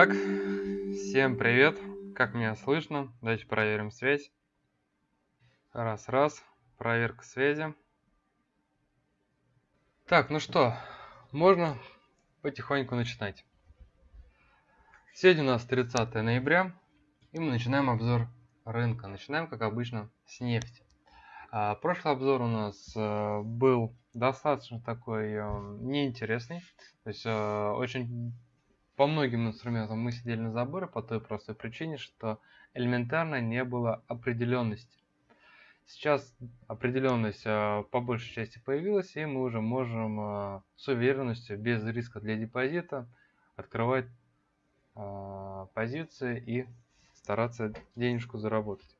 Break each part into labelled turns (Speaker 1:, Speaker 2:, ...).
Speaker 1: Итак, всем привет. Как меня слышно? Давайте проверим связь. Раз, раз. Проверка связи. Так, ну что, можно потихоньку начинать. Сегодня у нас 30 ноября, и мы начинаем обзор рынка. Начинаем, как обычно, с нефти. А, прошлый обзор у нас а, был достаточно такой а, неинтересный. То есть а, очень по многим инструментам мы сидели на заборе по той простой причине, что элементарно не было определенности. Сейчас определенность э, по большей части появилась, и мы уже можем э, с уверенностью, без риска для депозита, открывать э, позиции и стараться денежку заработать.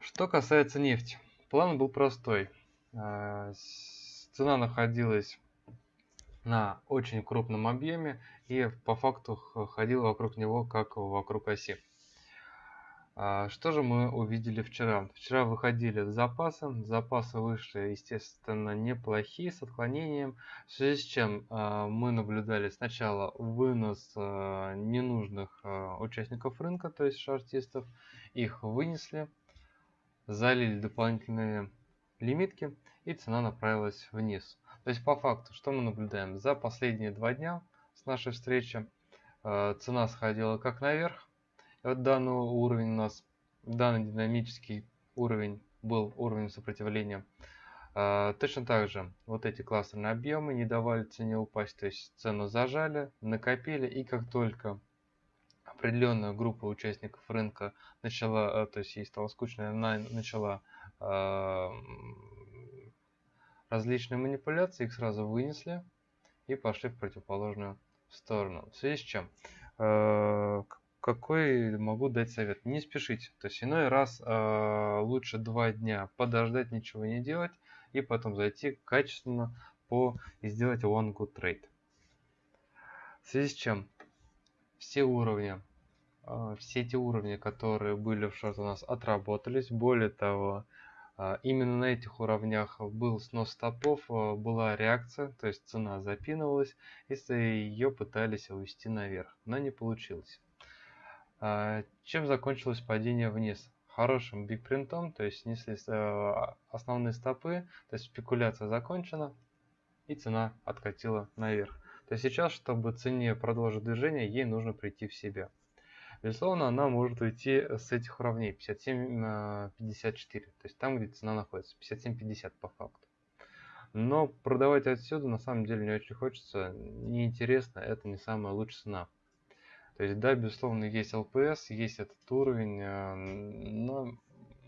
Speaker 1: Что касается нефти. План был простой. Цена находилась на очень крупном объеме и по факту ходил вокруг него как вокруг оси. А, что же мы увидели вчера? Вчера выходили запасы. Запасы вышли, естественно, неплохие, с отклонением. В связи с чем а, мы наблюдали сначала вынос а, ненужных участников рынка, то есть шартистов. Их вынесли, залили дополнительные лимитки и цена направилась вниз. То есть по факту, что мы наблюдаем? За последние два дня с нашей встречи э, цена сходила как наверх. Вот данный уровень у нас, данный динамический уровень был уровень сопротивления. Э, точно так же вот эти кластерные объемы не давали цене упасть, то есть цену зажали, накопили и как только определенная группа участников рынка начала, э, то есть ей стало скучно, она начала различные манипуляции, их сразу вынесли и пошли в противоположную сторону. В связи с чем? Э, какой могу дать совет? Не спешите. То есть иной раз э, лучше два дня подождать, ничего не делать, и потом зайти качественно по и сделать one good trade. В связи с чем? Все уровни, э, все эти уровни, которые были в шорт у нас отработались. Более того, именно на этих уровнях был снос стопов, а, была реакция, то есть цена запинывалась, если ее пытались увести наверх, но не получилось. А, чем закончилось падение вниз? Хорошим бигпринтом, то есть снесли основные стопы, то есть спекуляция закончена, и цена откатила наверх. То есть сейчас, чтобы цене продолжить движение, ей нужно прийти в себя. Безусловно, она может уйти с этих уровней 57 на 54, то есть там, где цена находится, 57-50 по факту. Но продавать отсюда на самом деле не очень хочется, неинтересно, это не самая лучшая цена. То есть, да, безусловно, есть ЛПС, есть этот уровень, э, но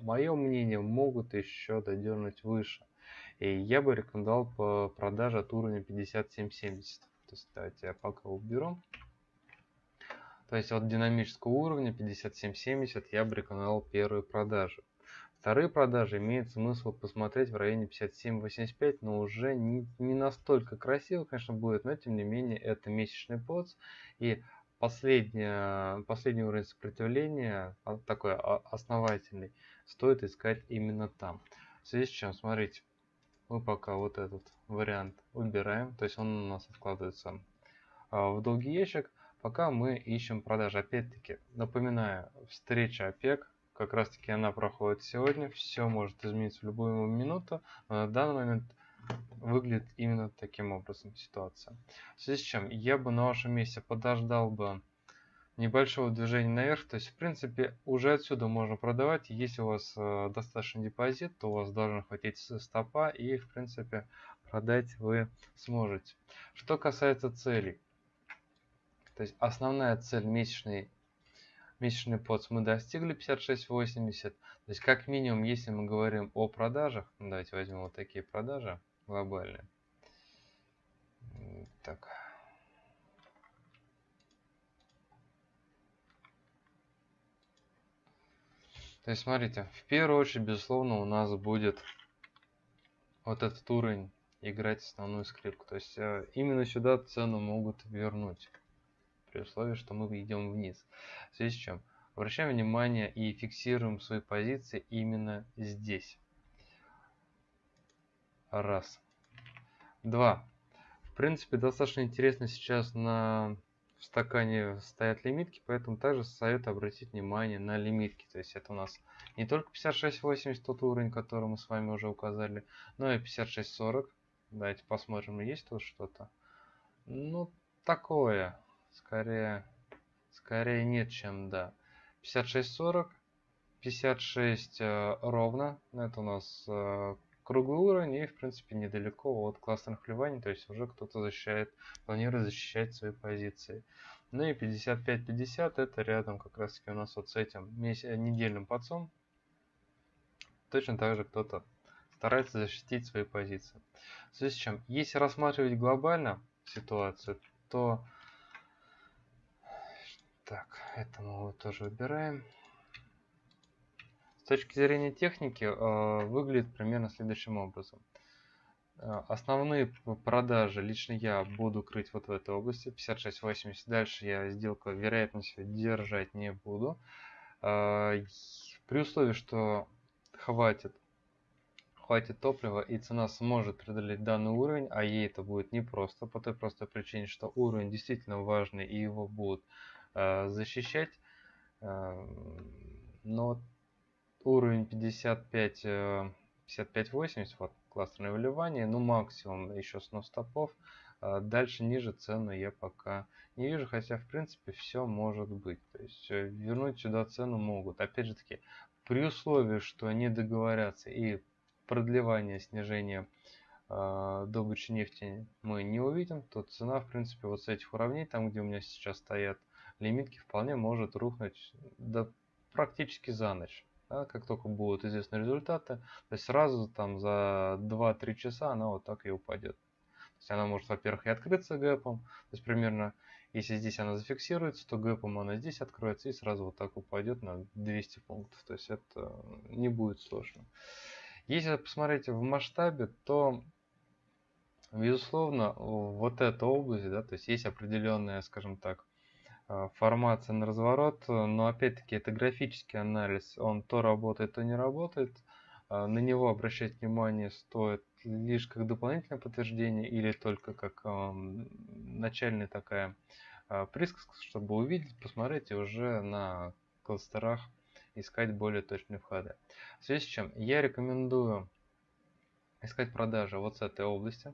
Speaker 1: мое мнение могут еще додернуть выше. И я бы рекомендовал по продаже от уровня 57-70. То есть, давайте я пока уберу. То есть от динамического уровня 57.70 я бы рекомендовал первые продажи. Вторые продажи имеет смысл посмотреть в районе 57.85, но уже не, не настолько красиво, конечно, будет, но тем не менее это месячный поц. И последний, последний уровень сопротивления, а, такой основательный, стоит искать именно там. В связи с чем, смотрите, мы пока вот этот вариант убираем, то есть он у нас откладывается а, в долгий ящик. Пока мы ищем продажи. Опять-таки, напоминаю, встреча ОПЕК, как раз таки она проходит сегодня. Все может измениться в любую минуту, но на данный момент выглядит именно таким образом ситуация. В связи с чем я бы на вашем месте подождал бы небольшого движения наверх. То есть, в принципе, уже отсюда можно продавать. Если у вас э, достаточный депозит, то у вас должен хватить стопа и, в принципе, продать вы сможете. Что касается целей. То есть основная цель месячный, месячный поц мы достигли 56.80. То есть как минимум, если мы говорим о продажах, ну, давайте возьмем вот такие продажи глобальные. Так. То есть, смотрите, в первую очередь, безусловно, у нас будет вот этот уровень играть основную скрипку. То есть, э, именно сюда цену могут вернуть при условии, что мы идем вниз. В связи с чем? Обращаем внимание и фиксируем свои позиции именно здесь. Раз. Два. В принципе, достаточно интересно сейчас на в стакане стоят лимитки, поэтому также советую обратить внимание на лимитки. То есть это у нас не только 56.80, тот уровень, который мы с вами уже указали, но и 56.40. Давайте посмотрим, есть тут что-то. Ну, такое. Скорее, скорее нет, чем да. 56.40, 56 э, ровно. Это у нас э, круглый уровень и, в принципе, недалеко от классных вливаний, то есть уже кто-то защищает, планирует защищать свои позиции. Ну и 55-50 это рядом как раз таки у нас вот с этим недельным подсом. Точно так же кто-то старается защитить свои позиции. В связи с чем, если рассматривать глобально ситуацию, то... Так, это мы вот тоже выбираем. С точки зрения техники э, выглядит примерно следующим образом. Э, основные продажи лично я буду крыть вот в этой области 56.80. Дальше я сделку вероятностью держать не буду. Э, при условии, что хватит хватит топлива и цена сможет преодолеть данный уровень, а ей это будет непросто, по той простой причине, что уровень действительно важный и его будут защищать. Э, но уровень 55, 55-80, э, вот кластерное выливание, ну максимум еще снос стопов. А дальше ниже цену я пока не вижу, хотя в принципе все может быть. То есть э, вернуть сюда цену могут. Опять же таки, при условии, что они договорятся и продлевание снижения э, добычи нефти мы не увидим, то цена в принципе вот с этих уровней, там где у меня сейчас стоят лимитки, вполне может рухнуть до практически за ночь да, как только будут известны результаты, то есть сразу там за 2-3 часа она вот так и упадет. То есть она может, во-первых, и открыться гэпом, то есть примерно, если здесь она зафиксируется, то гэпом она здесь откроется и сразу вот так упадет на 200 пунктов. То есть это не будет сложно. Если посмотреть в масштабе, то безусловно вот эта область, да, то есть есть определенная, скажем так, формация на разворот, но опять-таки это графический анализ, он то работает, то не работает. А, на него обращать внимание стоит лишь как дополнительное подтверждение или только как начальная такая а, присказка, чтобы увидеть, посмотреть и уже на кластерах искать более точные входы. В связи с чем я рекомендую искать продажи вот с этой области,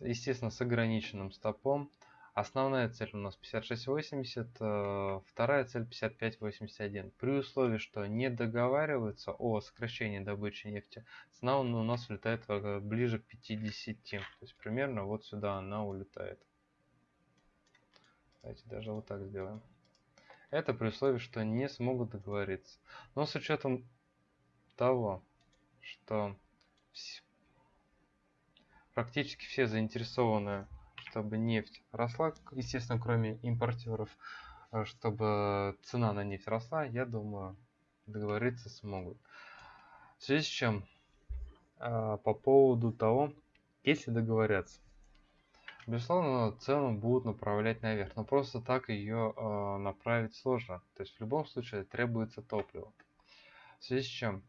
Speaker 1: естественно с ограниченным стопом. Основная цель у нас 56.80, э, вторая цель 55.81. При условии, что не договариваются о сокращении добычи нефти, цена у нас улетает э, ближе к 50. То есть примерно вот сюда она улетает. Давайте даже вот так сделаем. Это при условии, что не смогут договориться. Но с учетом того, что практически все заинтересованы чтобы нефть росла, естественно, кроме импортеров, э, чтобы цена на нефть росла, я думаю, договориться смогут. В связи с чем, э, по поводу того, если договорятся, безусловно, цену будут направлять наверх, но просто так ее э, направить сложно. То есть в любом случае требуется топливо. В связи с чем,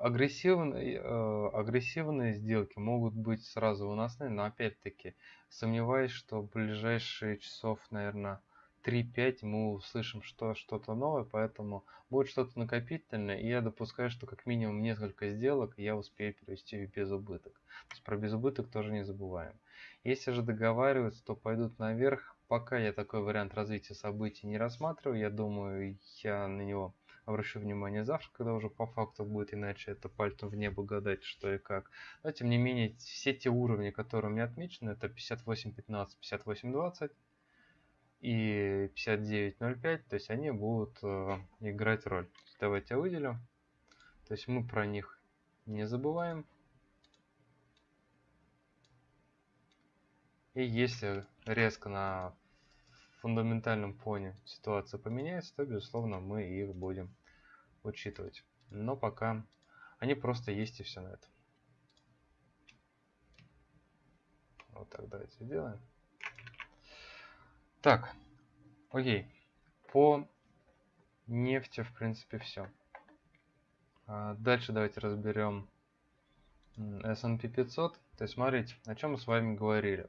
Speaker 1: агрессивные, э, агрессивные сделки могут быть сразу выносны, но опять-таки сомневаюсь, что в ближайшие часов, наверное, 3-5 мы услышим что, что-то новое, поэтому будет что-то накопительное, и я допускаю, что как минимум несколько сделок я успею перевести в безубыток. То есть про безубыток тоже не забываем. Если же договариваются, то пойдут наверх. Пока я такой вариант развития событий не рассматриваю, я думаю, я на него обращу внимание завтра, когда уже по факту будет, иначе это пальцем в небо гадать, что и как. Но тем не менее, все те уровни, которые у меня отмечены, это 58.15, 58.20 и 59.05, то есть они будут э, играть роль. Давайте я выделю. То есть мы про них не забываем. И если резко на фундаментальном фоне ситуация поменяется, то, безусловно, мы их будем учитывать. Но пока они просто есть и все на этом. Вот так давайте сделаем. Так, окей. По нефти, в принципе, все. А дальше давайте разберем S&P 500. То есть, смотрите, о чем мы с вами говорили.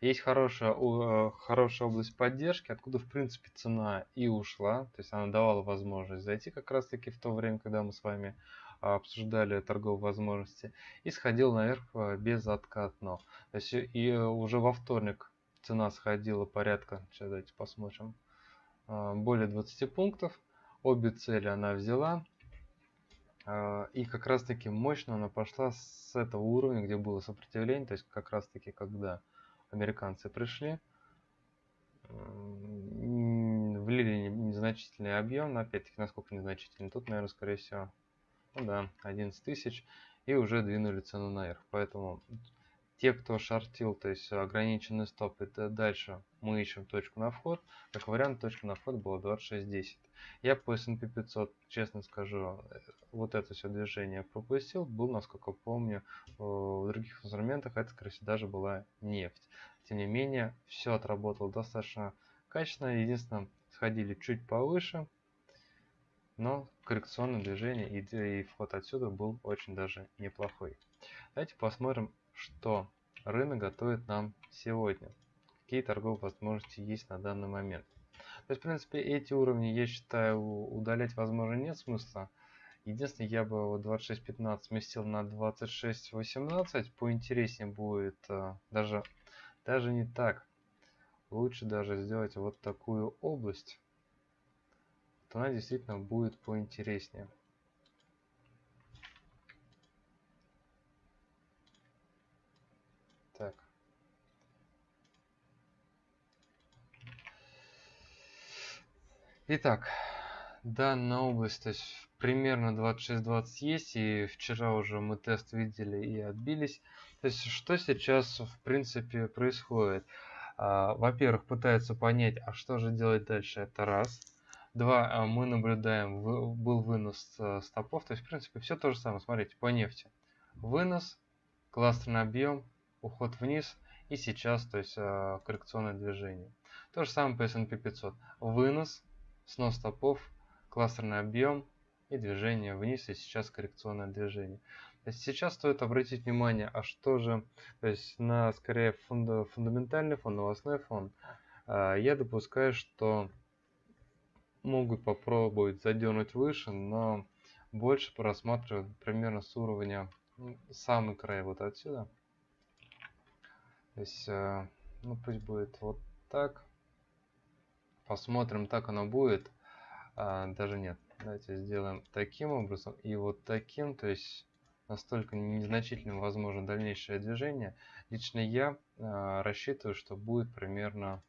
Speaker 1: Есть хорошая, э, хорошая область поддержки, откуда, в принципе, цена и ушла. То есть она давала возможность зайти как раз-таки в то время, когда мы с вами обсуждали торговые возможности. И сходил наверх э, безоткатно. То есть и уже во вторник цена сходила порядка, сейчас давайте посмотрим, э, более 20 пунктов. Обе цели она взяла. И как раз таки мощно она пошла с этого уровня, где было сопротивление, то есть как раз таки когда американцы пришли, влили незначительный объем, но опять-таки насколько незначительный, тут, наверное, скорее всего, ну да, 11 тысяч, и уже двинули цену наверх. Поэтому те, кто шортил, то есть ограниченный стоп, это дальше мы ищем точку на вход. Как вариант, точка на вход была 26.10. Я по S&P 500, честно скажу, вот это все движение пропустил. Был, насколько помню, в других инструментах это, скорее всего, даже была нефть. Тем не менее, все отработало достаточно качественно. Единственное, сходили чуть повыше, но коррекционное движение и, и вход отсюда был очень даже неплохой. Давайте посмотрим, что рынок готовит нам сегодня. Какие торговые возможности есть на данный момент. То есть, в принципе, эти уровни, я считаю, удалять, возможно, нет смысла. Единственное, я бы вот 26.15 сместил на 26.18. Поинтереснее будет э, даже, даже не так. Лучше даже сделать вот такую область. То она действительно будет поинтереснее. Так. Итак, данная область, то есть примерно 26-20 есть, и вчера уже мы тест видели и отбились. То есть что сейчас в принципе происходит? А, во-первых, пытаются понять, а что же делать дальше, это раз. Два, а мы наблюдаем, был вынос э, стопов, то есть в принципе все то же самое, смотрите, по нефти. Вынос, кластерный объем, уход вниз и сейчас, то есть э, коррекционное движение. То же самое по S&P 500. Вынос, снос стопов, кластерный объем и движение вниз и сейчас коррекционное движение. То есть сейчас стоит обратить внимание, а что же, то есть на скорее фунда, фундаментальный фон, новостной фон. Э, я допускаю, что могут попробовать задернуть выше, но больше просматриваю примерно с уровня самый край вот отсюда. То есть, э, ну пусть будет вот так. Посмотрим, так оно будет. А, даже нет. Давайте сделаем таким образом и вот таким. То есть настолько незначительным возможно дальнейшее движение. Лично я а, рассчитываю, что будет примерно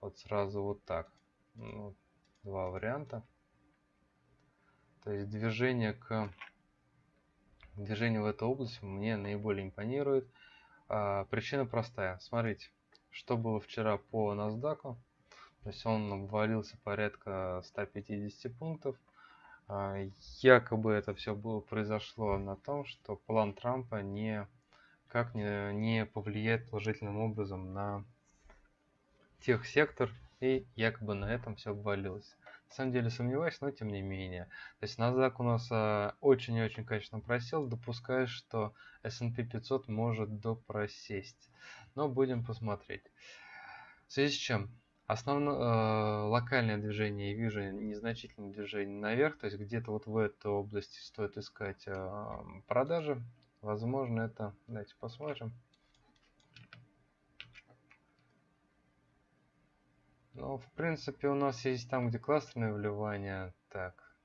Speaker 1: вот сразу вот так. Ну, два варианта. То есть движение к движение в эту область мне наиболее импонирует. А, причина простая. Смотрите, что было вчера по NASDAQ. То есть он обвалился порядка 150 пунктов. А, якобы это все было произошло на том, что план Трампа не как не, не повлияет положительным образом на тех сектор и якобы на этом все обвалилось. На самом деле сомневаюсь, но тем не менее. То есть NASDAQ у нас а, очень и очень качественно просел, допускаю, что S&P 500 может допросесть. Но будем посмотреть. В связи с чем? Основное э, локальное движение, я вижу незначительное движение наверх, то есть где-то вот в этой области стоит искать продажи. Возможно это, давайте посмотрим. Ну, в принципе, у нас есть там, где кластерное вливание. Так.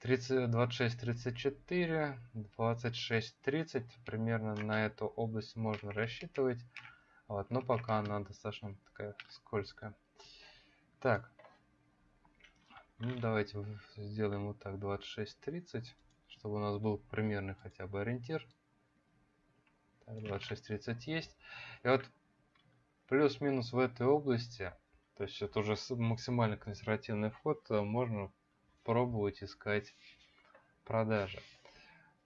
Speaker 1: 30, 26, 34, 26, 30. Примерно на эту область можно рассчитывать. Вот, но пока она достаточно такая скользкая. Так. Ну, давайте сделаем вот так, 26, 30, чтобы у нас был примерный хотя бы ориентир. Так, 26, 30 есть. И вот плюс-минус в этой области, то есть это уже максимально консервативный вход, э, можно пробовать искать продажи.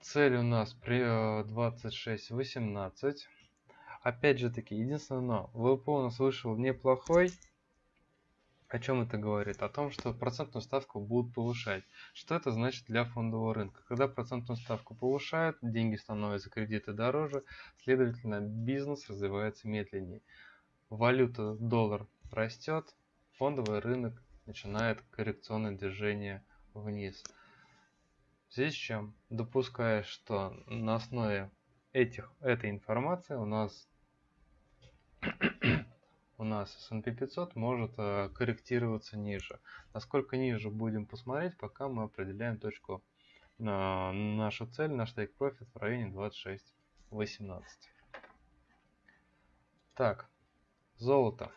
Speaker 1: Цель у нас при 26.18. Опять же таки, единственное но, ВП у нас вышел неплохой. О чем это говорит? О том, что процентную ставку будут повышать. Что это значит для фондового рынка? Когда процентную ставку повышают, деньги становятся кредиты дороже, следовательно, бизнес развивается медленнее. Валюта доллар растет, фондовый рынок начинает коррекционное движение вниз. В связи с чем, допуская, что на основе этих, этой информации у нас у нас S&P 500 может э, корректироваться ниже. Насколько ниже будем посмотреть, пока мы определяем точку, э, нашу цель, наш take profit в районе 26.18. Так, золото.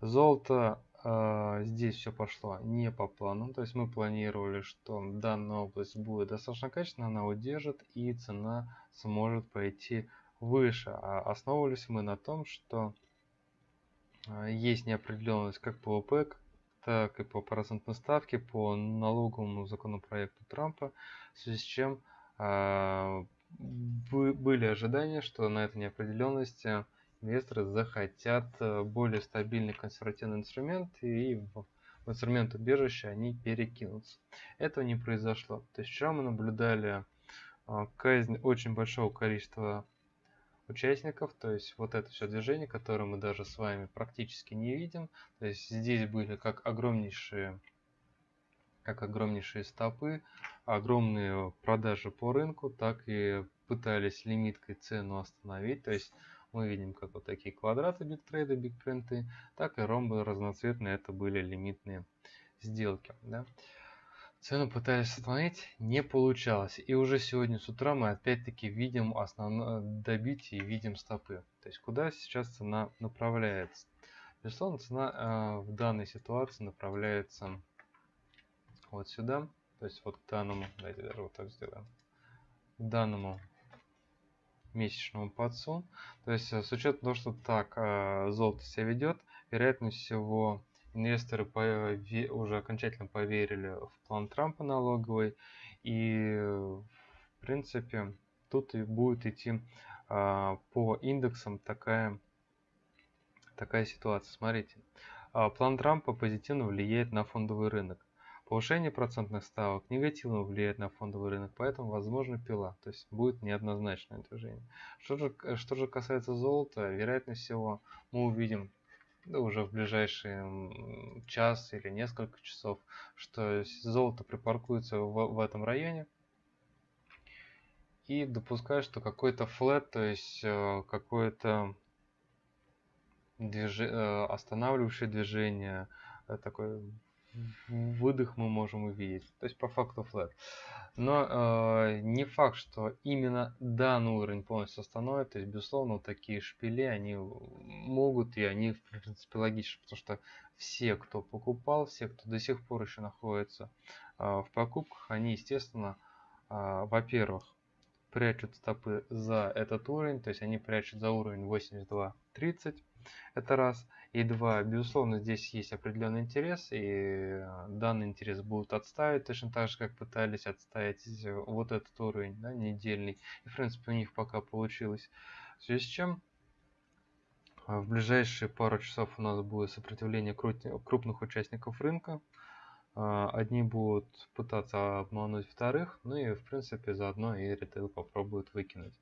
Speaker 1: Золото здесь все пошло не по плану. То есть мы планировали, что данная область будет достаточно качественная, она удержит и цена сможет пойти выше. А основывались мы на том, что а, есть неопределенность как по ОПЕК, так и по процентной ставке, по налоговому законопроекту Трампа, в связи с чем э, были ожидания, что на этой неопределенности инвесторы захотят э, более стабильный консервативный инструмент и в, в инструмент убежища они перекинутся. Этого не произошло. То есть вчера мы наблюдали э, казнь очень большого количества участников, то есть вот это все движение, которое мы даже с вами практически не видим. То есть здесь были как огромнейшие, как огромнейшие стопы, огромные продажи по рынку, так и пытались лимиткой цену остановить. То есть мы видим как вот такие квадраты бигтрейда, бигпринты, так и ромбы разноцветные, это были лимитные сделки. Да? Цену пытались остановить, не получалось. И уже сегодня с утра мы опять-таки видим основное добитие видим стопы. То есть куда сейчас цена направляется. Безусловно, цена э, в данной ситуации направляется вот сюда. То есть вот к данному, давайте даже вот так сделаем, к данному месячному подсу. То есть э, с учетом того, что так э, золото себя ведет, вероятность всего инвесторы уже окончательно поверили в план Трампа налоговый, и в принципе тут и будет идти а, по индексам такая, такая ситуация. Смотрите, план Трампа позитивно влияет на фондовый рынок. Повышение процентных ставок негативно влияет на фондовый рынок, поэтому возможно пила, то есть будет неоднозначное движение. Что же, что же касается золота, вероятно всего мы увидим да, уже в ближайший час или несколько часов, что золото припаркуется в, в этом районе. И допускаю, что какой-то флет, то есть э, какое-то движ... Э, останавливающее движение, э, такой выдох мы можем увидеть. То есть по факту флет. Но э, не факт, что именно данный уровень полностью остановит. То есть, безусловно, вот такие шпили, они могут, и они, в принципе, логичны, потому что все, кто покупал, все, кто до сих пор еще находится э, в покупках, они, естественно, э, во-первых, прячут стопы за этот уровень, то есть они прячут за уровень 82.30, это раз. И два, безусловно, здесь есть определенный интерес, и э, данный интерес будут отставить, точно так же, как пытались отставить э, вот этот уровень, да, недельный. И, в принципе, у них пока получилось. В связи с чем э, в ближайшие пару часов у нас будет сопротивление крупных участников рынка. Одни будут пытаться обмануть вторых, ну и, в принципе, заодно и ритейл попробуют выкинуть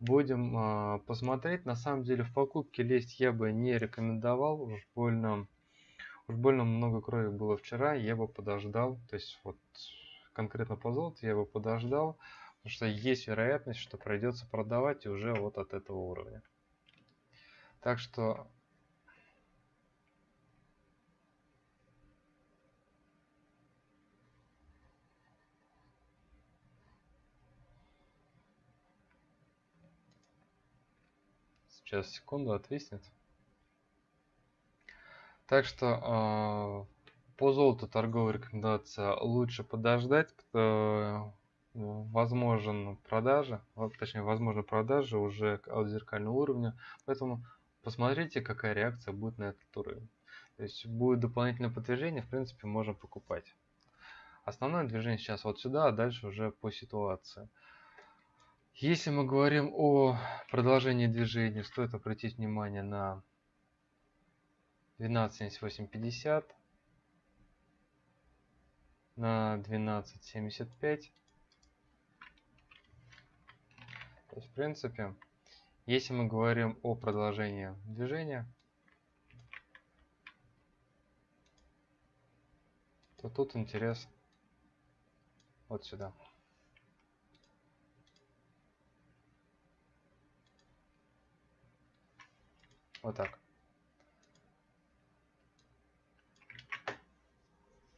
Speaker 1: будем э, посмотреть. На самом деле в покупке лезть я бы не рекомендовал. Уж больно, уж больно много крови было вчера. Я бы подождал. То есть вот конкретно по золоту я бы подождал. Потому что есть вероятность, что придется продавать уже вот от этого уровня. Так что Сейчас, секунду, отвиснет. Так что э, по золоту торговая рекомендация лучше подождать. Э, возможен продажа, точнее, возможно продажа уже от зеркального уровня. Поэтому посмотрите, какая реакция будет на этот уровень. То есть будет дополнительное подтверждение, в принципе, можно покупать. Основное движение сейчас вот сюда, а дальше уже по ситуации. Если мы говорим о продолжении движения, стоит обратить внимание на 12.7850. на 12.75. То есть, в принципе, если мы говорим о продолжении движения, то тут интерес вот сюда. Вот так.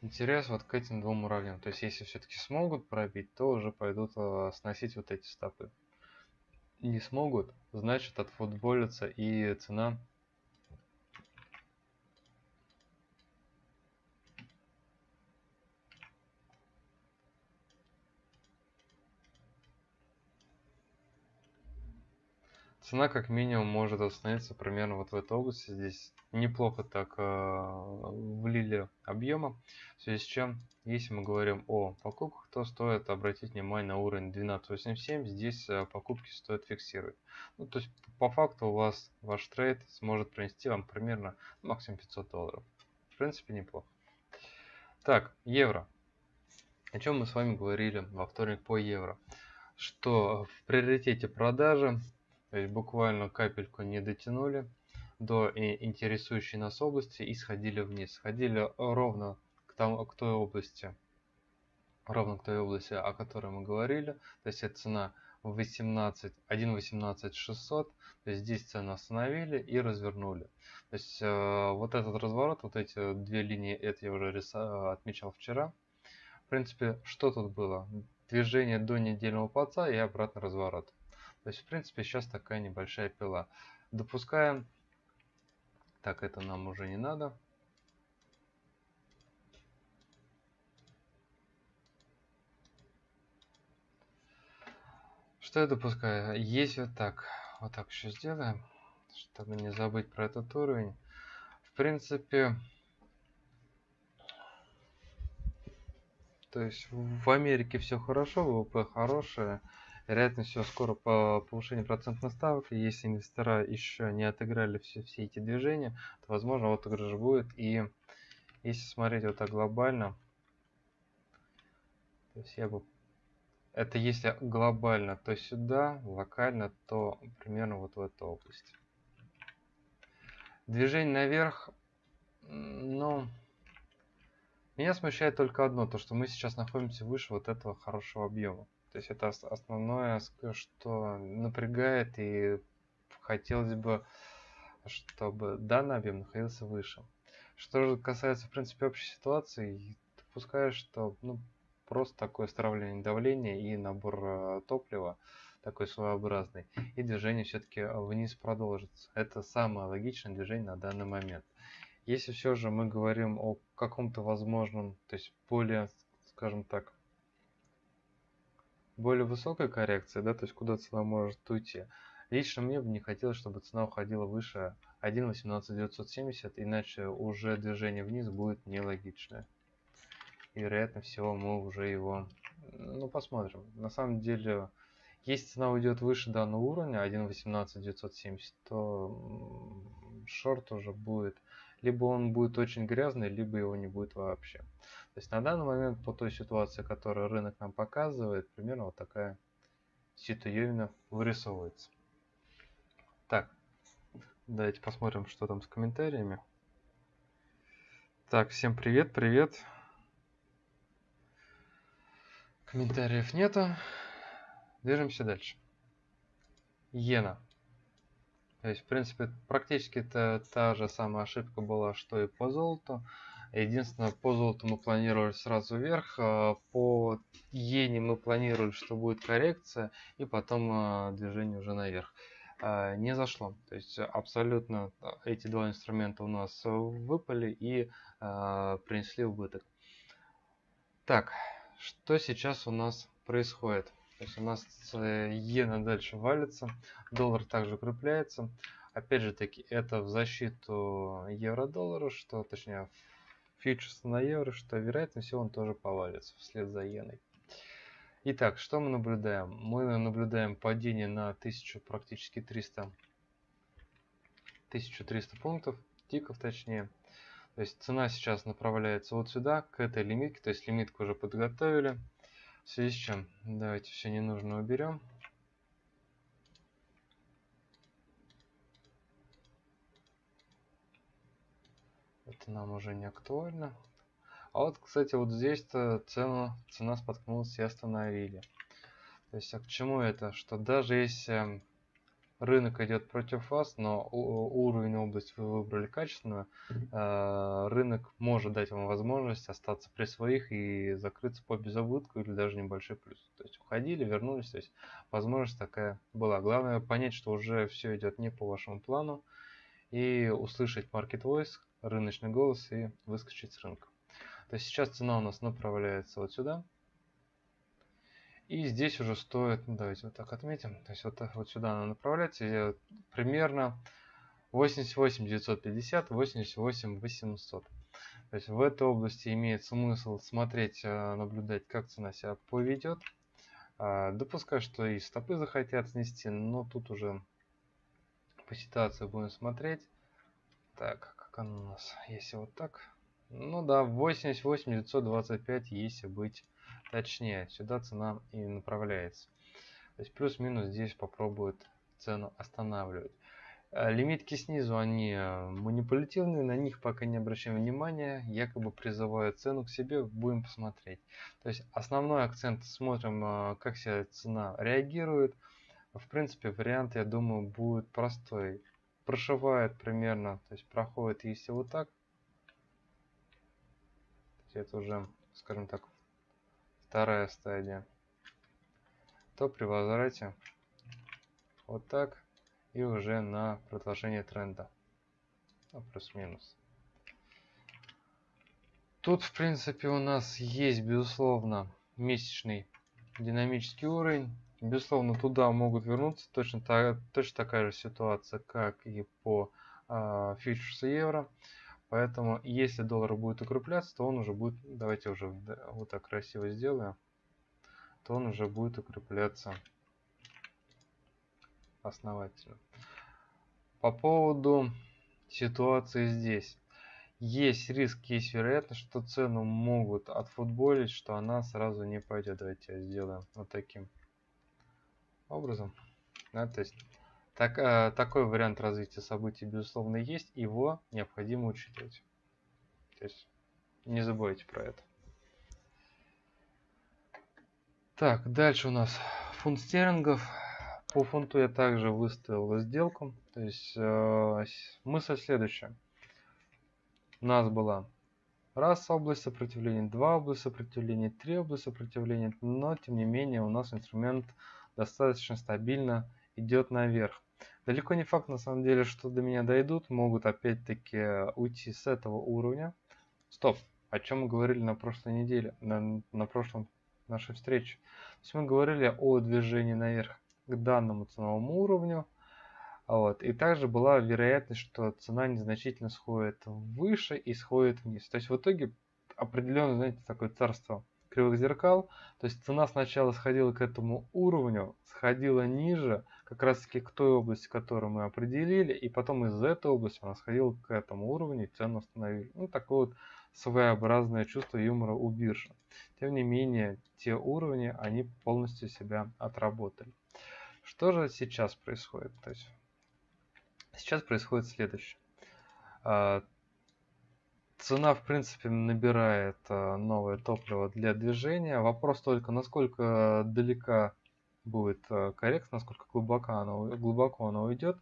Speaker 1: интерес вот к этим двум уровням. То есть, если все-таки смогут пробить, то уже пойдут э, сносить вот эти стопы. Не смогут, значит отфутболится и цена цена как минимум может остановиться примерно вот в этой области. Здесь неплохо так э, влили объема. В связи с чем, если мы говорим о покупках, то стоит обратить внимание на уровень 12.87. Здесь э, покупки стоит фиксировать. Ну, то есть по факту у вас ваш трейд сможет принести вам примерно максимум 500 долларов. В принципе неплохо. Так, евро. О чем мы с вами говорили во вторник по евро. Что в приоритете продажи то есть буквально капельку не дотянули до интересующей нас области и сходили вниз. Сходили ровно к, тому, к той области, ровно к той области, о которой мы говорили. То есть это цена 18, 1.18 600. То есть здесь цену остановили и развернули. То есть э, вот этот разворот, вот эти две линии, это я уже рисовал, отмечал вчера. В принципе, что тут было? Движение до недельного плаца и обратный разворот. То есть, в принципе, сейчас такая небольшая пила. Допускаем. Так, это нам уже не надо. Что я допускаю? Есть вот так. Вот так еще сделаем, чтобы не забыть про этот уровень. В принципе, то есть в Америке все хорошо, ВВП хорошее вероятность всего скоро по повышению процентных ставок. И если инвестора еще не отыграли все, все эти движения, то возможно отыгрыш будет. И если смотреть вот так глобально, то есть я бы это если глобально, то сюда, локально, то примерно вот в эту область. Движение наверх, ну, меня смущает только одно, то что мы сейчас находимся выше вот этого хорошего объема. То есть это основное, что напрягает и хотелось бы, чтобы данный объем находился выше. Что же касается, в принципе, общей ситуации, допускаю, что ну, просто такое стравливание давления и набор э, топлива такой своеобразный, и движение все-таки вниз продолжится. Это самое логичное движение на данный момент. Если все же мы говорим о каком-то возможном, то есть более, скажем так, более высокая коррекция, да, то есть куда цена может уйти. Лично мне бы не хотелось, чтобы цена уходила выше 1.18970, иначе уже движение вниз будет нелогичное. И вероятно всего мы уже его, ну посмотрим. На самом деле, если цена уйдет выше данного уровня 1.18970, то шорт уже будет, либо он будет очень грязный, либо его не будет вообще. То есть на данный момент по той ситуации, которую рынок нам показывает, примерно вот такая ситуевина вырисовывается. Так, давайте посмотрим, что там с комментариями. Так, всем привет, привет. Комментариев нету. Движемся дальше. Иена. То есть, в принципе, практически это та же самая ошибка была, что и по золоту. Единственное, по золоту мы планировали сразу вверх, а по иене мы планировали, что будет коррекция, и потом а, движение уже наверх. А, не зашло. То есть абсолютно эти два инструмента у нас выпали и принесли убыток. Так, что сейчас у нас происходит? То есть у нас э, иена дальше валится, доллар также укрепляется. Опять же таки, это в защиту евро-доллара, что точнее фьючерс на евро, что вероятно всего он тоже повалится вслед за иеной. Итак, что мы наблюдаем? Мы наблюдаем падение на 1000, практически 300, 1300 пунктов, тиков точнее. То То есть цена сейчас направляется вот сюда, к этой лимитке. То есть лимитку уже подготовили. В связи с чем, давайте все ненужное уберем. Это нам уже не актуально. А вот, кстати, вот здесь-то цена, цена споткнулась и остановили. То есть, а к чему это? Что даже если рынок идет против вас, но уровень область вы выбрали качественную, э, рынок может дать вам возможность остаться при своих и закрыться по безубытку или даже небольшой плюс. То есть уходили, вернулись, то есть возможность такая была. Главное понять, что уже все идет не по вашему плану и услышать market voice, рыночный голос и выскочить с рынка. То есть сейчас цена у нас направляется вот сюда. И здесь уже стоит, ну, давайте вот так отметим, то есть вот, вот сюда она направляется, примерно 88 950, 88 800. То есть в этой области имеет смысл смотреть, э, наблюдать, как цена себя поведет. А, допускаю, что и стопы захотят снести, но тут уже по ситуации будем смотреть. Так, она у нас, если вот так. Ну да, 88 925, если быть точнее. Сюда цена и направляется. То есть плюс-минус здесь попробует цену останавливать. Э, лимитки снизу, они э, манипулятивные, на них пока не обращаем внимания, якобы призывают цену к себе, будем посмотреть. То есть основной акцент смотрим, э, как себя цена реагирует. В принципе, вариант, я думаю, будет простой. Прошивает примерно, то есть проходит, если вот так, это уже, скажем так, вторая стадия, то при возврате вот так и уже на продолжение тренда. Ну, плюс-минус. Тут, в принципе, у нас есть, безусловно, месячный динамический уровень. Безусловно, туда могут вернуться точно, та, точно такая же ситуация, как и по э, фьючерсу евро. Поэтому, если доллар будет укрепляться, то он уже будет, давайте уже вот так красиво сделаем, то он уже будет укрепляться основательно. По поводу ситуации здесь. Есть риск, есть вероятность, что цену могут отфутболить, что она сразу не пойдет. Давайте сделаем вот таким образом. Да, то есть так, э, такой вариант развития событий, безусловно, есть, его необходимо учитывать. То есть не забывайте про это. Так, дальше у нас фунт стерлингов. По фунту я также выставил сделку. То есть э, мысль следующая. У нас была раз область сопротивления, два область сопротивления, три область сопротивления, но тем не менее у нас инструмент достаточно стабильно идет наверх. Далеко не факт, на самом деле, что до меня дойдут. Могут опять-таки уйти с этого уровня. Стоп. О чем мы говорили на прошлой неделе, на, на прошлом нашей встрече. То есть мы говорили о движении наверх к данному ценовому уровню. Вот. И также была вероятность, что цена незначительно сходит выше и сходит вниз. То есть в итоге определенно, знаете, такое царство кривых зеркал. То есть цена сначала сходила к этому уровню, сходила ниже, как раз таки к той области, которую мы определили, и потом из этой области она сходила к этому уровню и цену установили. Ну, такое вот своеобразное чувство юмора у биржи. Тем не менее, те уровни, они полностью себя отработали. Что же сейчас происходит? То есть, сейчас происходит следующее. Цена, в принципе, набирает а, новое топливо для движения. Вопрос только, насколько далека будет а, коррекция, насколько глубоко она, глубоко она уйдет.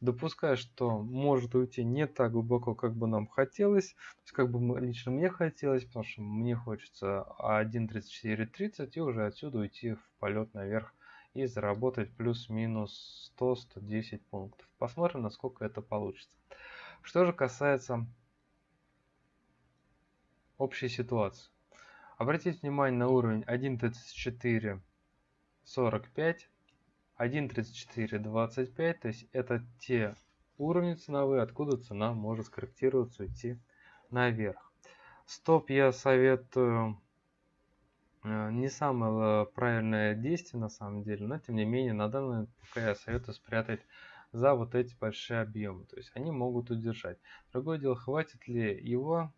Speaker 1: Допускаю, что может уйти не так глубоко, как бы нам хотелось. То есть, как бы лично мне хотелось, потому что мне хочется 1.34.30 и уже отсюда уйти в полет наверх и заработать плюс-минус 100-110 пунктов. Посмотрим, насколько это получится. Что же касается общей ситуации. Обратите внимание на уровень 1.3445, 1.3425, то есть это те уровни ценовые, откуда цена может скорректироваться, уйти наверх. Стоп я советую э, не самое правильное действие на самом деле, но тем не менее на данный момент пока я советую спрятать за вот эти большие объемы. То есть они могут удержать. Другое дело, хватит ли его,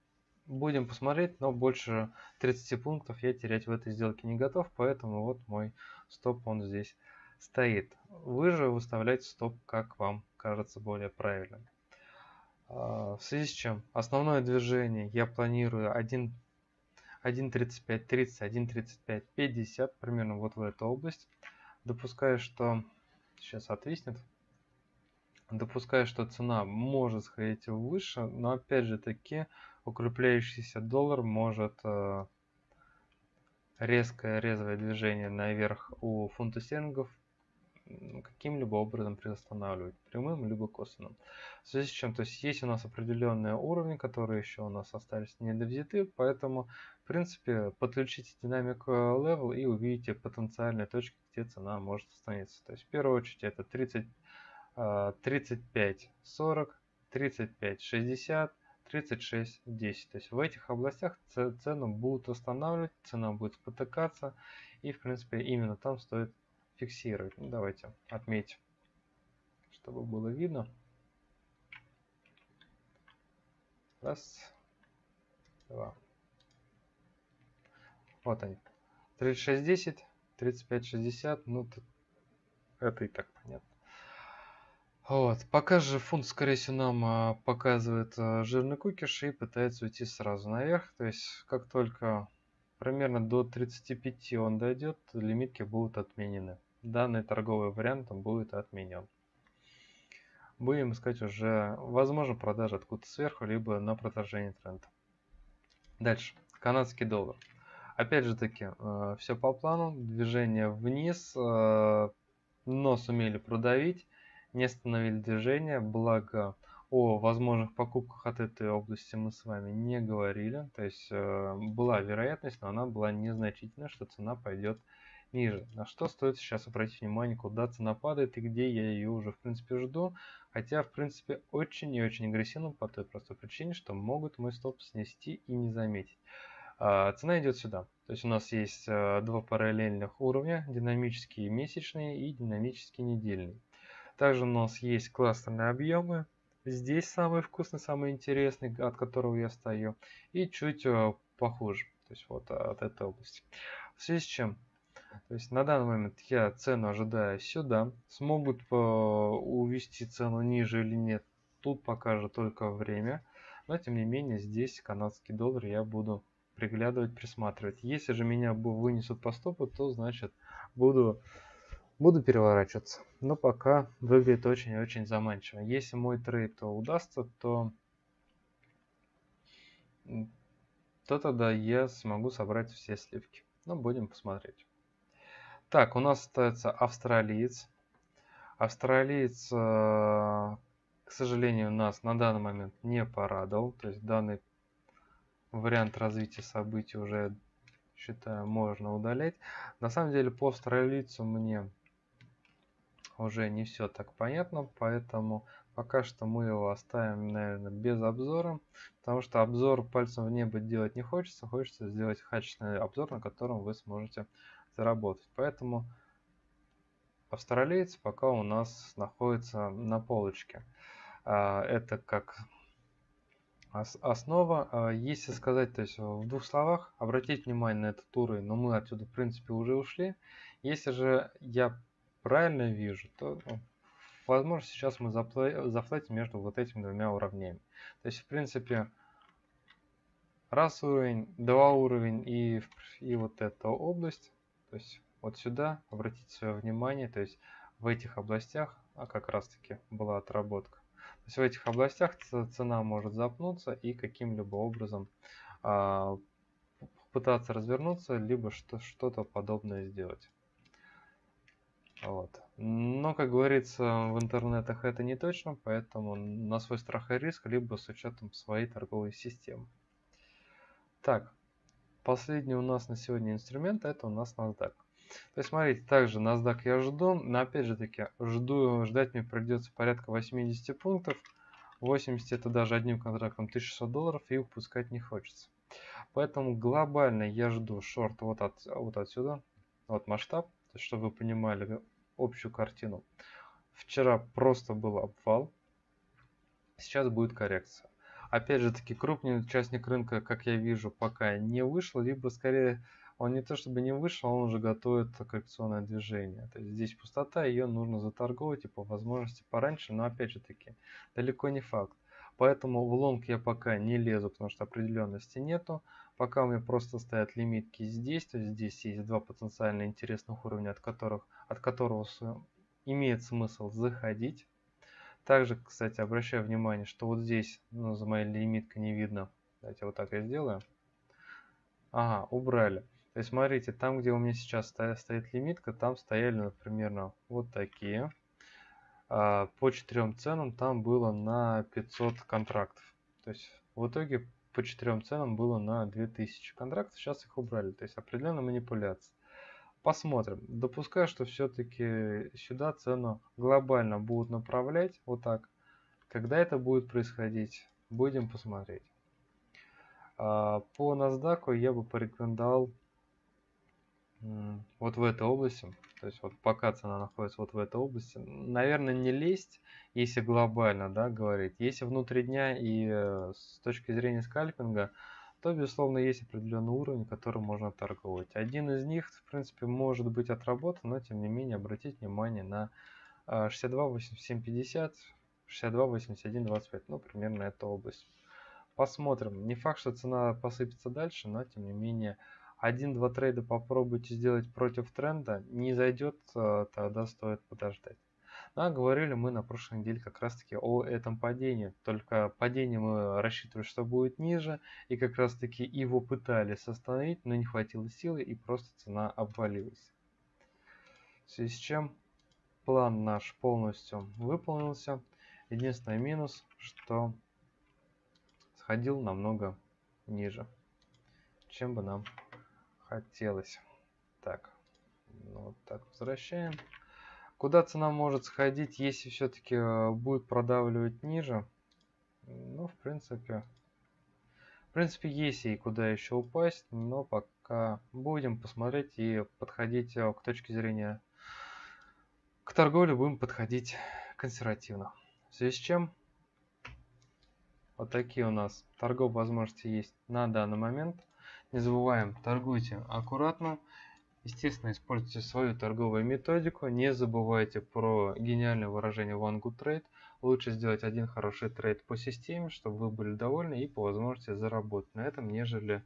Speaker 1: будем посмотреть, но больше 30 пунктов я терять в этой сделке не готов, поэтому вот мой стоп он здесь стоит. Вы же выставляете стоп, как вам кажется более правильным. А, в связи с чем основное движение я планирую 1 1.35, 30, 1.35, 50, примерно вот в эту область. Допускаю, что сейчас отвиснет. Допускаю, что цена может сходить выше, но опять же таки укрепляющийся доллар может э, резкое резвое движение наверх у фунта стерлингов каким-либо образом приостанавливать, прямым либо косвенным. В связи с чем, то есть есть у нас определенные уровни, которые еще у нас остались не довзяты, поэтому, в принципе, подключите динамик level и увидите потенциальные точки, где цена может остановиться. То есть, в первую очередь, это 30, 35, 40, 35, 60, 36, 10. То есть в этих областях цену будут останавливать, цена будет спотыкаться, и, в принципе, именно там стоит фиксировать. Ну, давайте отметим, чтобы было видно. Раз, два. Вот они. 3610, 3560, ну это и так. Вот. Пока же фунт, скорее всего, нам а, показывает а, жирный кукиш и пытается уйти сразу наверх. То есть, как только примерно до 35 он дойдет, лимитки будут отменены данный торговый вариант будет отменен. Будем искать уже, возможно, продажи откуда-то сверху, либо на продолжение тренда. Дальше. Канадский доллар. Опять же таки, э, все по плану. Движение вниз, но сумели продавить, не остановили движение, благо о возможных покупках от этой области мы с вами не говорили. То есть э, была вероятность, но она была незначительная, что цена пойдет ниже. На что стоит сейчас обратить внимание, куда цена падает и где я ее уже в принципе жду. Хотя в принципе очень и очень агрессивно по той простой причине, что могут мой стоп снести и не заметить. А, цена идет сюда. То есть у нас есть а, два параллельных уровня, динамический месячный и динамический недельный. Также у нас есть кластерные объемы. Здесь самый вкусный, самый интересный, от которого я стою. И чуть а, похуже. То есть вот от этой области. В связи с чем то есть на данный момент я цену ожидаю сюда. Смогут э, увести цену ниже или нет, тут покажет только время. Но тем не менее здесь канадский доллар я буду приглядывать, присматривать. Если же меня вынесут по стопу, то значит буду, буду переворачиваться. Но пока выглядит очень-очень заманчиво. Если мой трейд удастся, то, то тогда я смогу собрать все сливки. Но будем посмотреть. Так, у нас остается австралиец. Австралиец, э, к сожалению, нас на данный момент не порадовал. То есть данный вариант развития событий уже, считаю, можно удалять. На самом деле по австралийцу мне уже не все так понятно, поэтому пока что мы его оставим, наверное, без обзора, потому что обзор пальцем в небо делать не хочется, хочется сделать качественный обзор, на котором вы сможете заработать. Поэтому австралиец пока у нас находится на полочке. А, это как основа. А, если сказать, то есть в двух словах, обратить внимание на этот уровень, но мы отсюда в принципе уже ушли. Если же я правильно вижу, то ну, возможно сейчас мы зафлетим между вот этими двумя уровнями. То есть в принципе раз уровень, два уровень и, и вот эта область то есть вот сюда обратите свое внимание, то есть в этих областях, а как раз таки была отработка. То есть в этих областях цена может запнуться и каким-либо образом а, пытаться развернуться, либо что-то подобное сделать. Вот. Но, как говорится, в интернетах это не точно, поэтому на свой страх и риск, либо с учетом своей торговой системы. Так, Последний у нас на сегодня инструмент это у нас NASDAQ. То есть, смотрите, также NASDAQ я жду, но опять же таки, жду, ждать мне придется порядка 80 пунктов. 80 это даже одним контрактом 1600 долларов и упускать не хочется. Поэтому глобально я жду шорт вот, от, вот отсюда, вот масштаб, чтобы вы понимали общую картину. Вчера просто был обвал. Сейчас будет коррекция. Опять же таки, крупный участник рынка, как я вижу, пока не вышел, либо скорее он не то чтобы не вышел, он уже готовит коррекционное движение. То есть здесь пустота, ее нужно заторговать и по возможности пораньше, но опять же таки, далеко не факт. Поэтому в лонг я пока не лезу, потому что определенности нету. Пока у меня просто стоят лимитки здесь, то есть здесь есть два потенциально интересных уровня, от которых, от которого имеет смысл заходить. Также, кстати, обращаю внимание, что вот здесь, ну, за моей лимиткой не видно. Давайте вот так я сделаю. Ага, убрали. То есть, смотрите, там, где у меня сейчас стоит лимитка, там стояли, например, вот такие. А, по четырем ценам там было на 500 контрактов. То есть, в итоге по четырем ценам было на 2000 контрактов, сейчас их убрали. То есть, определенная манипуляция. Посмотрим. Допускаю, что все-таки сюда цену глобально будут направлять вот так. Когда это будет происходить, будем посмотреть. А, по NASDAQ я бы порекомендовал вот в этой области, то есть вот пока цена находится вот в этой области, наверное, не лезть, если глобально, да, говорить. Если внутри дня и э, с точки зрения скальпинга, то, безусловно, есть определенный уровень, который можно торговать. Один из них, в принципе, может быть отработан, но, тем не менее, обратить внимание на 62.8750, 62.8125, ну, примерно эта область. Посмотрим. Не факт, что цена посыпется дальше, но, тем не менее, один-два трейда попробуйте сделать против тренда, не зайдет, э, тогда стоит подождать. А говорили мы на прошлой неделе как раз таки о этом падении. Только падение мы рассчитывали, что будет ниже. И как раз таки его пытались остановить, но не хватило силы и просто цена обвалилась. В связи с чем план наш полностью выполнился. Единственный минус, что сходил намного ниже, чем бы нам хотелось. Так, ну, вот так возвращаем. Куда цена может сходить, если все-таки э, будет продавливать ниже? Ну, в принципе, в принципе, есть и куда еще упасть, но пока будем посмотреть и подходить э, к точке зрения к торговле будем подходить консервативно. В связи с чем вот такие у нас торговые возможности есть на данный момент. Не забываем, торгуйте аккуратно. Естественно, используйте свою торговую методику. Не забывайте про гениальное выражение One Good Trade. Лучше сделать один хороший трейд по системе, чтобы вы были довольны и по возможности заработать на этом, нежели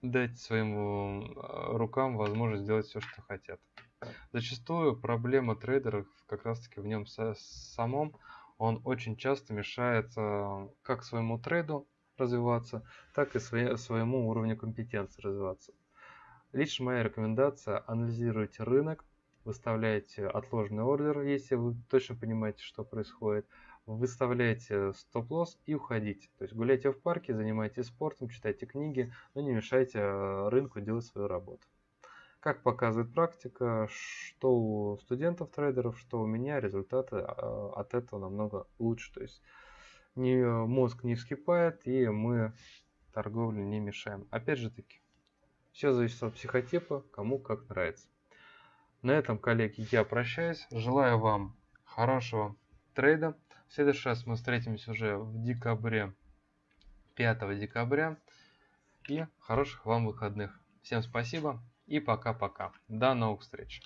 Speaker 1: дать своим э, рукам возможность сделать все, что хотят. Зачастую проблема трейдеров как раз таки в нем самом. Он очень часто мешает э, как своему трейду развиваться, так и своему уровню компетенции развиваться. Лично моя рекомендация – анализируйте рынок, выставляйте отложенный ордер, если вы точно понимаете, что происходит, выставляйте стоп-лосс и уходите. То есть гуляйте в парке, занимайтесь спортом, читайте книги, но не мешайте э, рынку делать свою работу. Как показывает практика, что у студентов-трейдеров, что у меня, результаты э, от этого намного лучше. То есть не, мозг не вскипает, и мы торговле не мешаем. Опять же таки, все зависит от психотипа, кому как нравится. На этом, коллеги, я прощаюсь. Желаю вам хорошего трейда. В следующий раз мы встретимся уже в декабре, 5 декабря. И хороших вам выходных. Всем спасибо и пока-пока. До новых встреч.